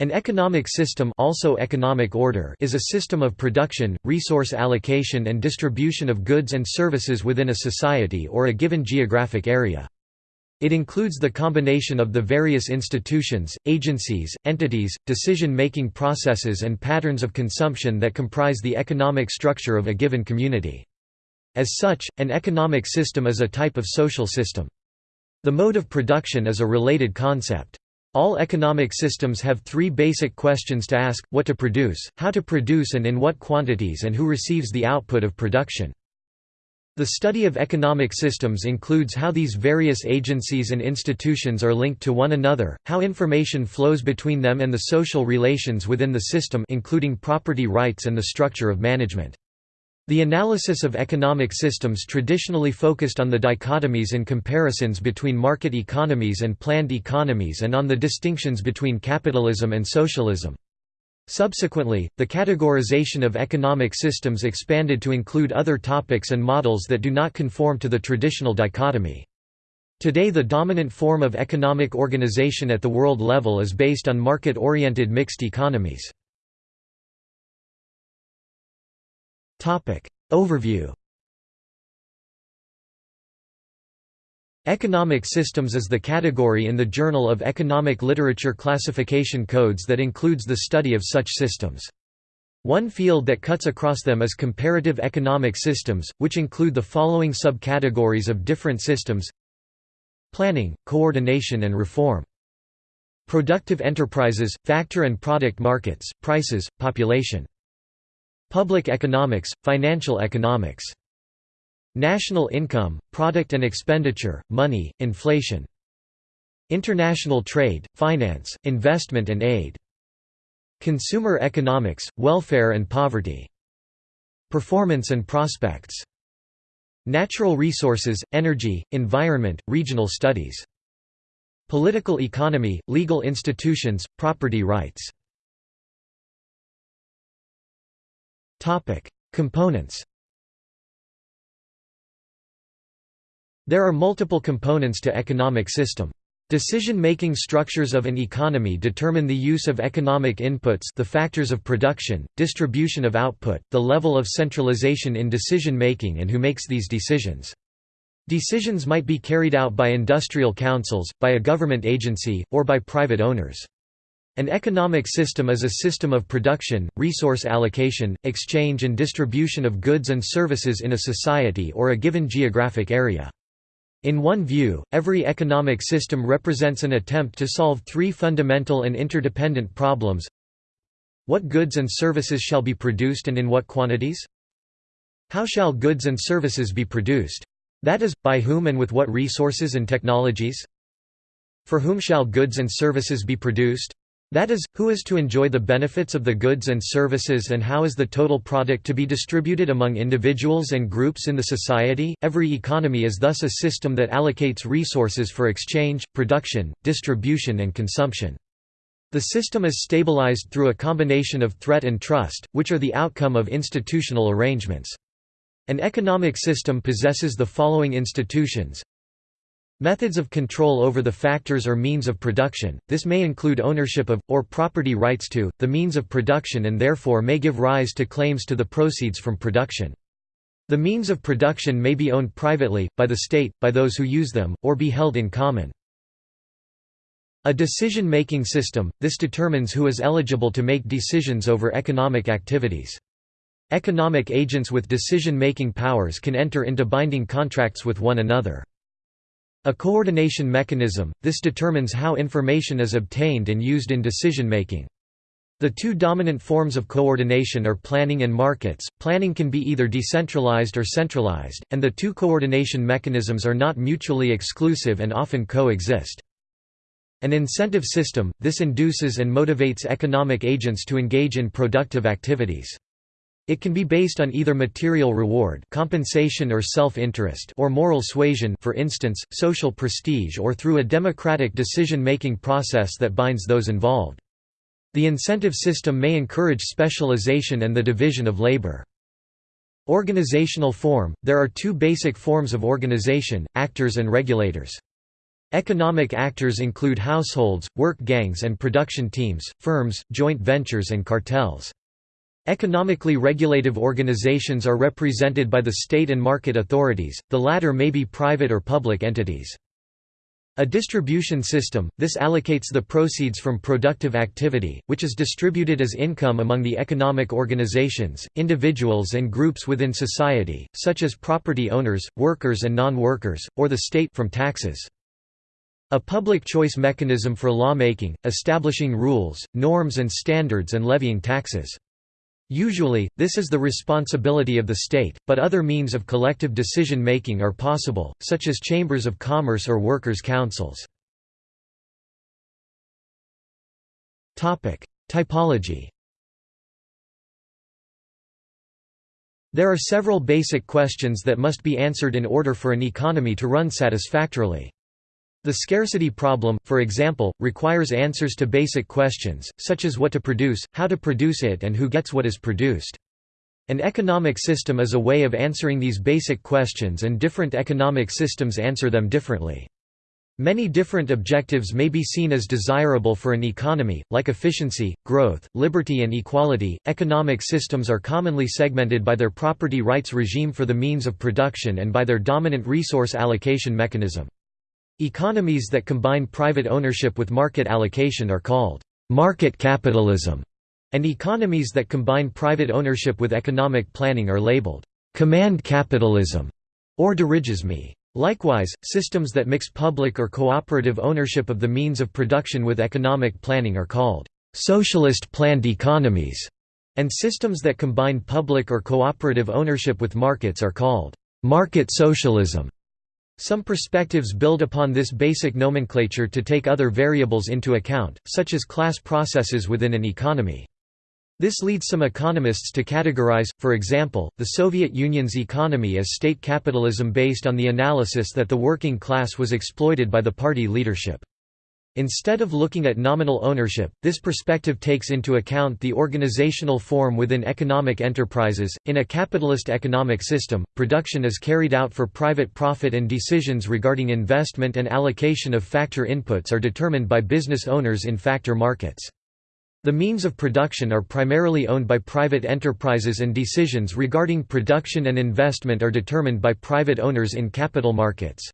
An economic system also economic order is a system of production, resource allocation and distribution of goods and services within a society or a given geographic area. It includes the combination of the various institutions, agencies, entities, decision-making processes and patterns of consumption that comprise the economic structure of a given community. As such, an economic system is a type of social system. The mode of production is a related concept. All economic systems have three basic questions to ask, what to produce, how to produce and in what quantities and who receives the output of production. The study of economic systems includes how these various agencies and institutions are linked to one another, how information flows between them and the social relations within the system including property rights and the structure of management. The analysis of economic systems traditionally focused on the dichotomies and comparisons between market economies and planned economies and on the distinctions between capitalism and socialism. Subsequently, the categorization of economic systems expanded to include other topics and models that do not conform to the traditional dichotomy. Today the dominant form of economic organization at the world level is based on market-oriented mixed economies. Overview. Economic systems is the category in the Journal of Economic Literature classification codes that includes the study of such systems. One field that cuts across them is comparative economic systems, which include the following subcategories of different systems. Planning, coordination and reform. Productive enterprises, factor and product markets, prices, population Public economics, financial economics. National income, product and expenditure, money, inflation. International trade, finance, investment and aid. Consumer economics, welfare and poverty. Performance and prospects. Natural resources, energy, environment, regional studies. Political economy, legal institutions, property rights Components There are multiple components to economic system. Decision-making structures of an economy determine the use of economic inputs the factors of production, distribution of output, the level of centralization in decision-making and who makes these decisions. Decisions might be carried out by industrial councils, by a government agency, or by private owners. An economic system is a system of production, resource allocation, exchange and distribution of goods and services in a society or a given geographic area. In one view, every economic system represents an attempt to solve three fundamental and interdependent problems What goods and services shall be produced and in what quantities? How shall goods and services be produced? That is, by whom and with what resources and technologies? For whom shall goods and services be produced? That is, who is to enjoy the benefits of the goods and services and how is the total product to be distributed among individuals and groups in the society? Every economy is thus a system that allocates resources for exchange, production, distribution and consumption. The system is stabilized through a combination of threat and trust, which are the outcome of institutional arrangements. An economic system possesses the following institutions Methods of control over the factors or means of production, this may include ownership of, or property rights to, the means of production and therefore may give rise to claims to the proceeds from production. The means of production may be owned privately, by the state, by those who use them, or be held in common. A decision-making system, this determines who is eligible to make decisions over economic activities. Economic agents with decision-making powers can enter into binding contracts with one another. A coordination mechanism, this determines how information is obtained and used in decision-making. The two dominant forms of coordination are planning and markets. Planning can be either decentralized or centralized, and the two coordination mechanisms are not mutually exclusive and often coexist. An incentive system, this induces and motivates economic agents to engage in productive activities. It can be based on either material reward compensation or self-interest or moral suasion for instance, social prestige or through a democratic decision-making process that binds those involved. The incentive system may encourage specialization and the division of labor. Organizational form – There are two basic forms of organization, actors and regulators. Economic actors include households, work gangs and production teams, firms, joint ventures and cartels. Economically regulative organizations are represented by the state and market authorities, the latter may be private or public entities. A distribution system, this allocates the proceeds from productive activity, which is distributed as income among the economic organizations, individuals and groups within society, such as property owners, workers and non-workers, or the state from taxes. A public choice mechanism for lawmaking, establishing rules, norms and standards and levying taxes. Usually, this is the responsibility of the state, but other means of collective decision-making are possible, such as chambers of commerce or workers' councils. Typology There are several basic questions that must be answered in order for an economy to run satisfactorily. The scarcity problem, for example, requires answers to basic questions, such as what to produce, how to produce it and who gets what is produced. An economic system is a way of answering these basic questions and different economic systems answer them differently. Many different objectives may be seen as desirable for an economy, like efficiency, growth, liberty, and equality. Economic systems are commonly segmented by their property rights regime for the means of production and by their dominant resource allocation mechanism. Economies that combine private ownership with market allocation are called market capitalism, and economies that combine private ownership with economic planning are labeled command capitalism or dirigisme. Likewise, systems that mix public or cooperative ownership of the means of production with economic planning are called socialist planned economies, and systems that combine public or cooperative ownership with markets are called market socialism. Some perspectives build upon this basic nomenclature to take other variables into account, such as class processes within an economy. This leads some economists to categorize, for example, the Soviet Union's economy as state capitalism based on the analysis that the working class was exploited by the party leadership. Instead of looking at nominal ownership, this perspective takes into account the organizational form within economic enterprises. In a capitalist economic system, production is carried out for private profit and decisions regarding investment and allocation of factor inputs are determined by business owners in factor markets. The means of production are primarily owned by private enterprises and decisions regarding production and investment are determined by private owners in capital markets.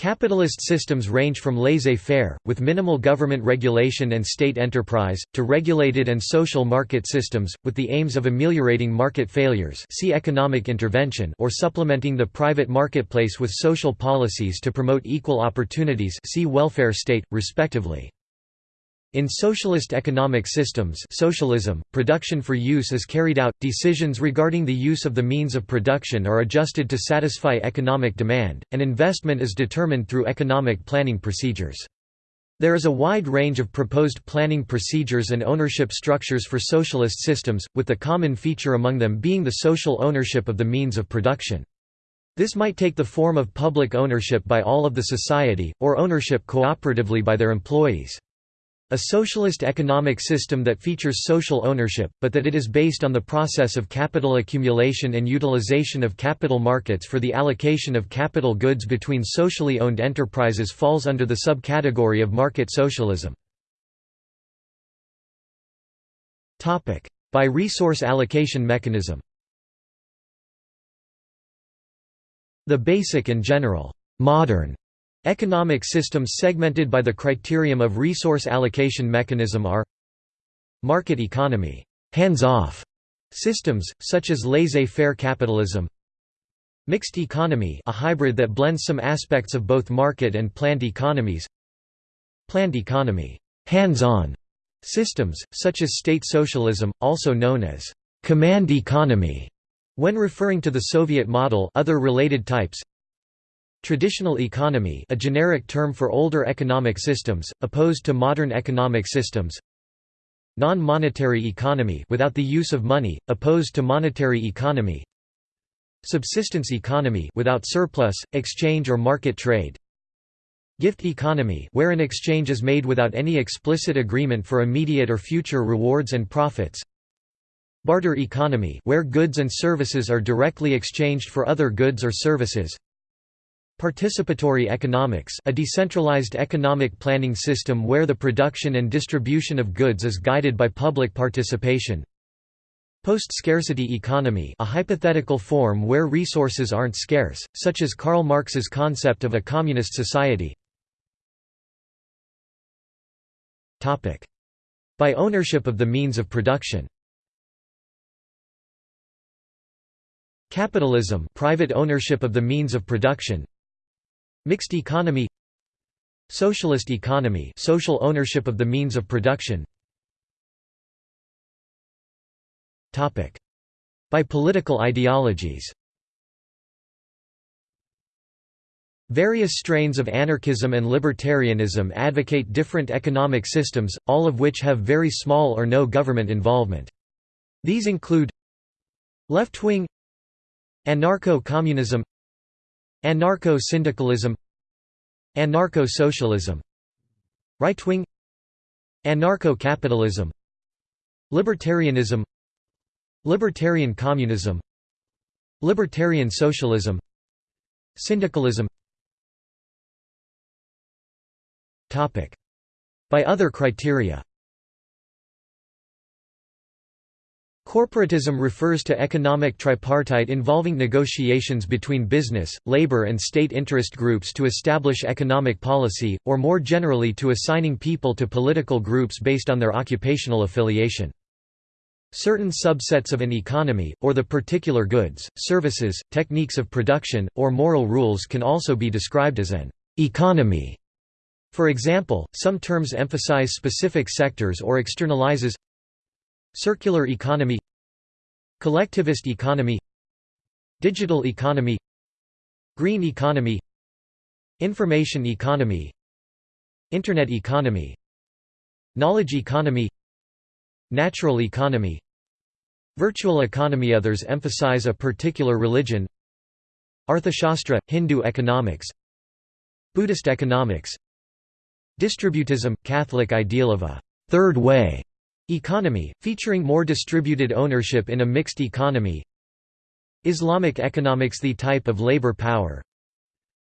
Capitalist systems range from laissez-faire, with minimal government regulation and state enterprise, to regulated and social market systems, with the aims of ameliorating market failures see economic intervention or supplementing the private marketplace with social policies to promote equal opportunities see welfare state, respectively. In socialist economic systems socialism, production for use is carried out, decisions regarding the use of the means of production are adjusted to satisfy economic demand, and investment is determined through economic planning procedures. There is a wide range of proposed planning procedures and ownership structures for socialist systems, with the common feature among them being the social ownership of the means of production. This might take the form of public ownership by all of the society, or ownership cooperatively by their employees. A socialist economic system that features social ownership, but that it is based on the process of capital accumulation and utilization of capital markets for the allocation of capital goods between socially owned enterprises falls under the subcategory of market socialism. By resource allocation mechanism The basic and general modern Economic systems segmented by the criterion of resource allocation mechanism are Market economy hands-off systems, such as laissez-faire capitalism Mixed economy a hybrid that blends some aspects of both market and planned economies Planned economy hands-on systems, such as state socialism, also known as command economy when referring to the Soviet model other related types Traditional economy a generic term for older economic systems, opposed to modern economic systems. Non-monetary economy without the use of money, opposed to monetary economy. Subsistence economy without surplus, exchange or market trade. Gift economy where an exchange is made without any explicit agreement for immediate or future rewards and profits. Barter economy where goods and services are directly exchanged for other goods or services Participatory economics a decentralized economic planning system where the production and distribution of goods is guided by public participation. Post-scarcity economy a hypothetical form where resources aren't scarce, such as Karl Marx's concept of a communist society. By ownership of the means of production Capitalism private ownership of the means of production Mixed economy Socialist economy social ownership of the means of production. By political ideologies. Various strains of anarchism and libertarianism advocate different economic systems, all of which have very small or no government involvement. These include Left-wing Anarcho-communism Anarcho-syndicalism Anarcho-socialism Right-wing Anarcho-capitalism Libertarianism Libertarian communism Libertarian socialism Syndicalism. By other criteria Corporatism refers to economic tripartite involving negotiations between business, labor and state interest groups to establish economic policy, or more generally to assigning people to political groups based on their occupational affiliation. Certain subsets of an economy, or the particular goods, services, techniques of production, or moral rules can also be described as an economy. For example, some terms emphasize specific sectors or externalizes Circular economy Collectivist economy Digital economy Green economy Information economy Internet economy Knowledge economy Natural economy Virtual economy. Others emphasize a particular religion Arthashastra – Hindu economics Buddhist economics Distributism – Catholic ideal of a third way» economy, featuring more distributed ownership in a mixed economy. Islamic economics The type of labor power.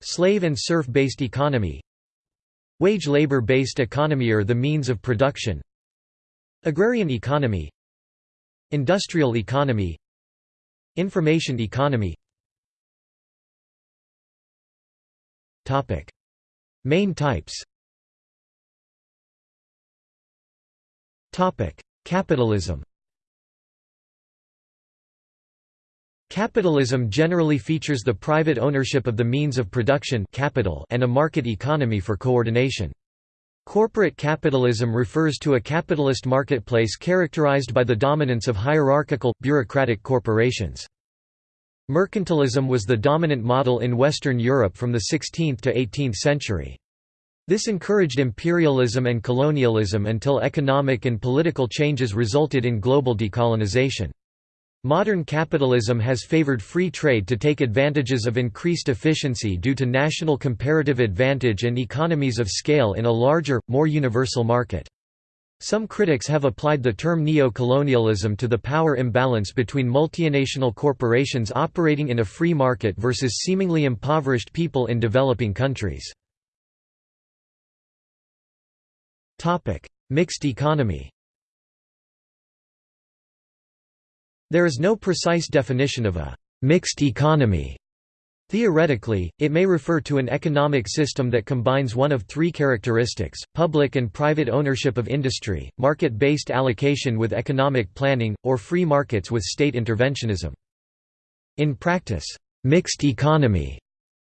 Slave and serf-based economy. Wage labor-based economy or the means of production. Agrarian economy. Industrial economy. Information economy. Main types Capitalism Capitalism generally features the private ownership of the means of production capital and a market economy for coordination. Corporate capitalism refers to a capitalist marketplace characterized by the dominance of hierarchical, bureaucratic corporations. Mercantilism was the dominant model in Western Europe from the 16th to 18th century. This encouraged imperialism and colonialism until economic and political changes resulted in global decolonization. Modern capitalism has favored free trade to take advantages of increased efficiency due to national comparative advantage and economies of scale in a larger, more universal market. Some critics have applied the term neo-colonialism to the power imbalance between multinational corporations operating in a free market versus seemingly impoverished people in developing countries. Mixed economy There is no precise definition of a «mixed economy». Theoretically, it may refer to an economic system that combines one of three characteristics, public and private ownership of industry, market-based allocation with economic planning, or free markets with state interventionism. In practice, «mixed economy»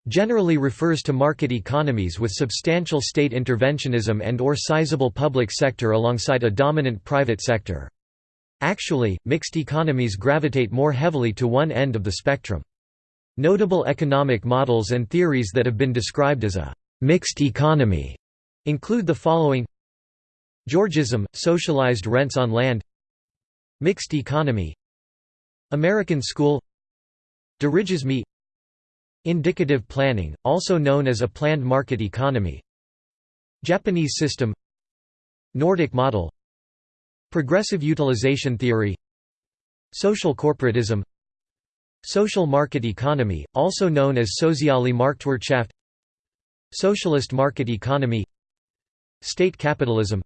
generally refers to market economies with substantial state interventionism and or sizable public sector alongside a dominant private sector. Actually, mixed economies gravitate more heavily to one end of the spectrum. Notable economic models and theories that have been described as a «mixed economy» include the following. Georgism – socialized rents on land. Mixed economy. American school. Dirigisme Indicative planning, also known as a planned market economy. Japanese system. Nordic model. Progressive utilization theory. Social corporatism. Social market economy, also known as Soziale Marktwirtschaft. Socialist market economy. State capitalism.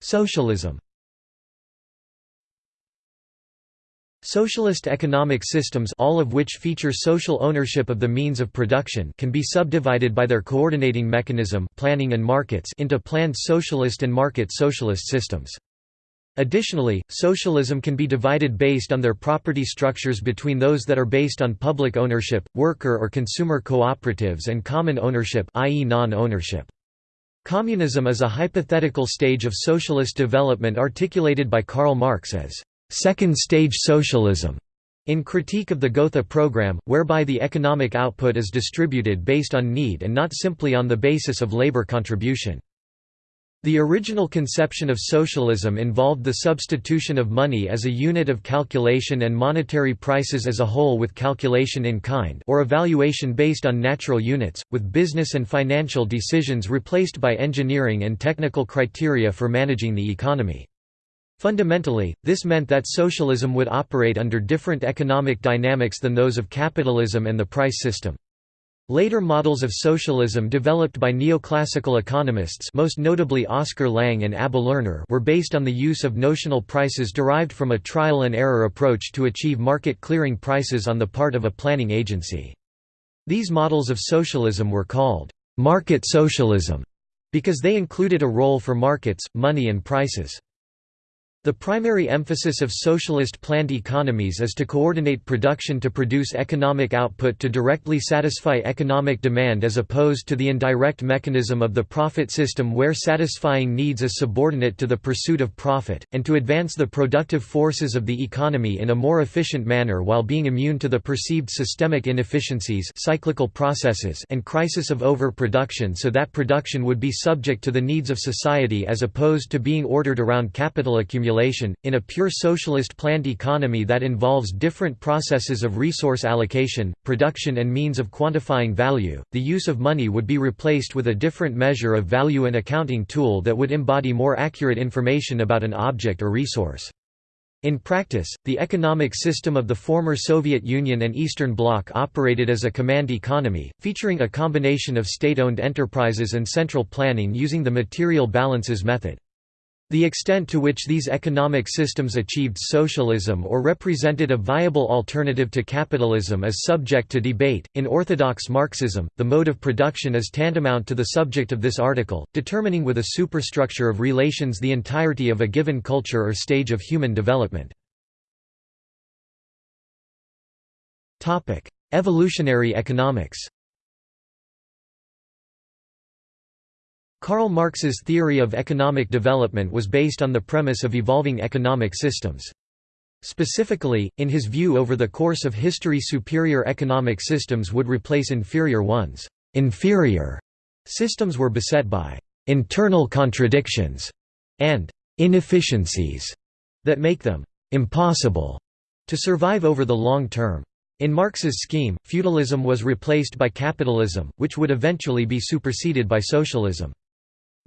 Socialism Socialist economic systems all of which feature social ownership of the means of production can be subdivided by their coordinating mechanism planning and markets into planned socialist and market socialist systems. Additionally, socialism can be divided based on their property structures between those that are based on public ownership, worker or consumer cooperatives and common ownership i.e. non-ownership. Communism is a hypothetical stage of socialist development articulated by Karl Marx as second-stage socialism in Critique of the Gotha program, whereby the economic output is distributed based on need and not simply on the basis of labor contribution. The original conception of socialism involved the substitution of money as a unit of calculation and monetary prices as a whole with calculation in kind or evaluation based on natural units, with business and financial decisions replaced by engineering and technical criteria for managing the economy. Fundamentally, this meant that socialism would operate under different economic dynamics than those of capitalism and the price system. Later models of socialism developed by neoclassical economists most notably Oskar Lange and Abba Lerner were based on the use of notional prices derived from a trial-and-error approach to achieve market clearing prices on the part of a planning agency. These models of socialism were called «market socialism» because they included a role for markets, money and prices. The primary emphasis of socialist planned economies is to coordinate production to produce economic output to directly satisfy economic demand as opposed to the indirect mechanism of the profit system where satisfying needs is subordinate to the pursuit of profit, and to advance the productive forces of the economy in a more efficient manner while being immune to the perceived systemic inefficiencies cyclical processes and crisis of overproduction so that production would be subject to the needs of society as opposed to being ordered around capital accumulation in a pure socialist planned economy that involves different processes of resource allocation, production and means of quantifying value, the use of money would be replaced with a different measure of value and accounting tool that would embody more accurate information about an object or resource. In practice, the economic system of the former Soviet Union and Eastern Bloc operated as a command economy, featuring a combination of state-owned enterprises and central planning using the material balances method. The extent to which these economic systems achieved socialism or represented a viable alternative to capitalism is subject to debate. In orthodox Marxism, the mode of production is tantamount to the subject of this article, determining with a superstructure of relations the entirety of a given culture or stage of human development. Evolutionary economics. Karl Marx's theory of economic development was based on the premise of evolving economic systems. Specifically, in his view over the course of history superior economic systems would replace inferior ones. Inferior systems were beset by internal contradictions and inefficiencies that make them impossible to survive over the long term. In Marx's scheme, feudalism was replaced by capitalism, which would eventually be superseded by socialism.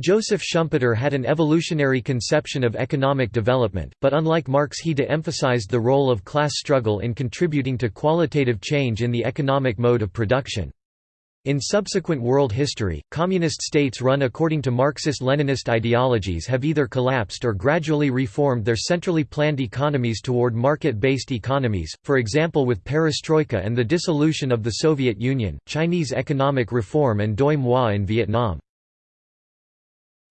Joseph Schumpeter had an evolutionary conception of economic development, but unlike Marx he de-emphasized the role of class struggle in contributing to qualitative change in the economic mode of production. In subsequent world history, communist states run according to Marxist-Leninist ideologies have either collapsed or gradually reformed their centrally planned economies toward market-based economies, for example with perestroika and the dissolution of the Soviet Union, Chinese economic reform and doi moi in Vietnam.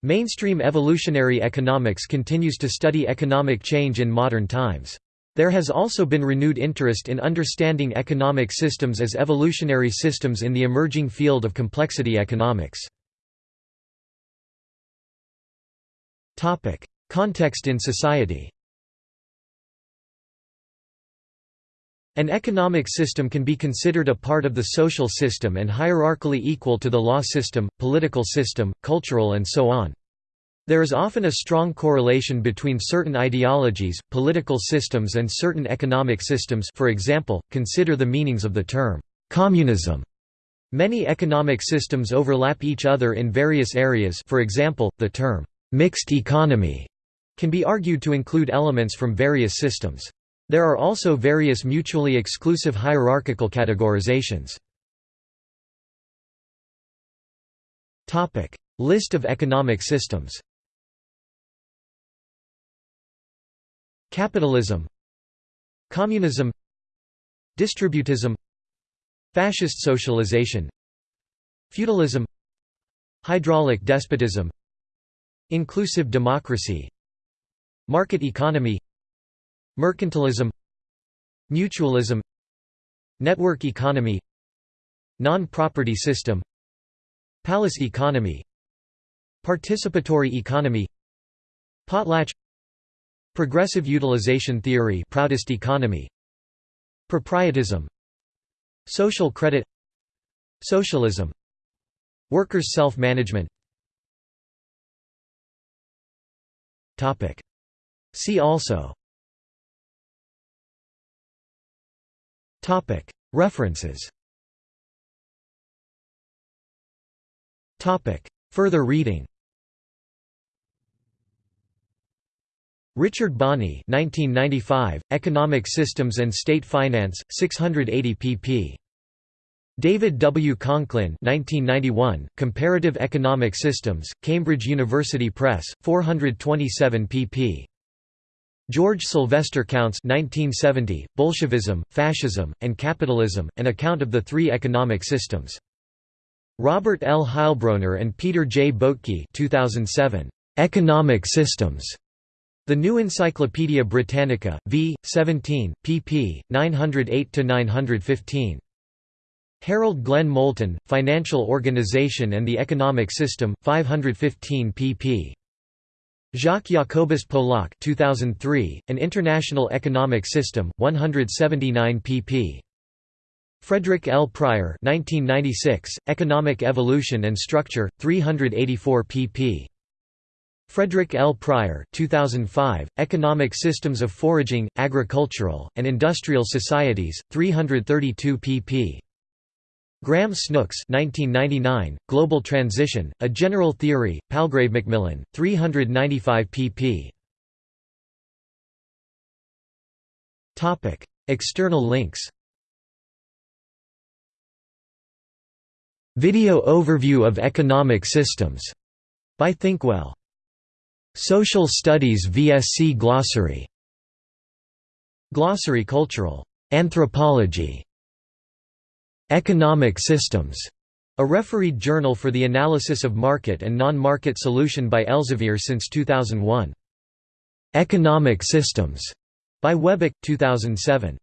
Mainstream evolutionary economics continues to study economic change in modern times. There has also been renewed interest in understanding economic systems as evolutionary systems in the emerging field of complexity economics. Context in society An economic system can be considered a part of the social system and hierarchically equal to the law system, political system, cultural and so on. There is often a strong correlation between certain ideologies, political systems and certain economic systems for example, consider the meanings of the term, "'communism' Many economic systems overlap each other in various areas for example, the term, "'mixed economy' can be argued to include elements from various systems. There are also various mutually exclusive hierarchical categorizations. List of economic systems. Capitalism. Communism. Distributism. Fascist socialization. Feudalism. Hydraulic despotism. Inclusive democracy. Market economy Mercantilism Mutualism Network economy Non-property system Palace economy Participatory economy Potlatch Progressive utilization theory Proutist economy Proprietism Social credit Socialism Workers' self-management. See also References Further reading Richard Bonney 1995, Economic Systems and State Finance, 680 pp. David W. Conklin 1991, Comparative Economic Systems, Cambridge University Press, 427 pp. George Sylvester Counts 1970, Bolshevism, Fascism, and Capitalism, An Account of the Three Economic Systems. Robert L. Heilbroner and Peter J. Boettke 2007, Economic Systems. The New Encyclopaedia Britannica, v. 17, pp. 908–915. Harold Glenn Moulton, Financial Organization and the Economic System, 515 pp. Jacques Jacobus Polak 2003, An International Economic System, 179 pp. Frederick L. Pryor 1996, Economic Evolution and Structure, 384 pp. Frederick L. Pryor 2005, Economic Systems of Foraging, Agricultural, and Industrial Societies, 332 pp. Graeme Snooks 1999, Global Transition, A General Theory, Palgrave Macmillan, 395 pp. External links. Video overview of economic systems. By Thinkwell. Social Studies VSC Glossary. Glossary Cultural. Anthropology Economic Systems, a refereed journal for the analysis of market and non-market solution by Elsevier since 2001. Economic Systems by Webick, 2007.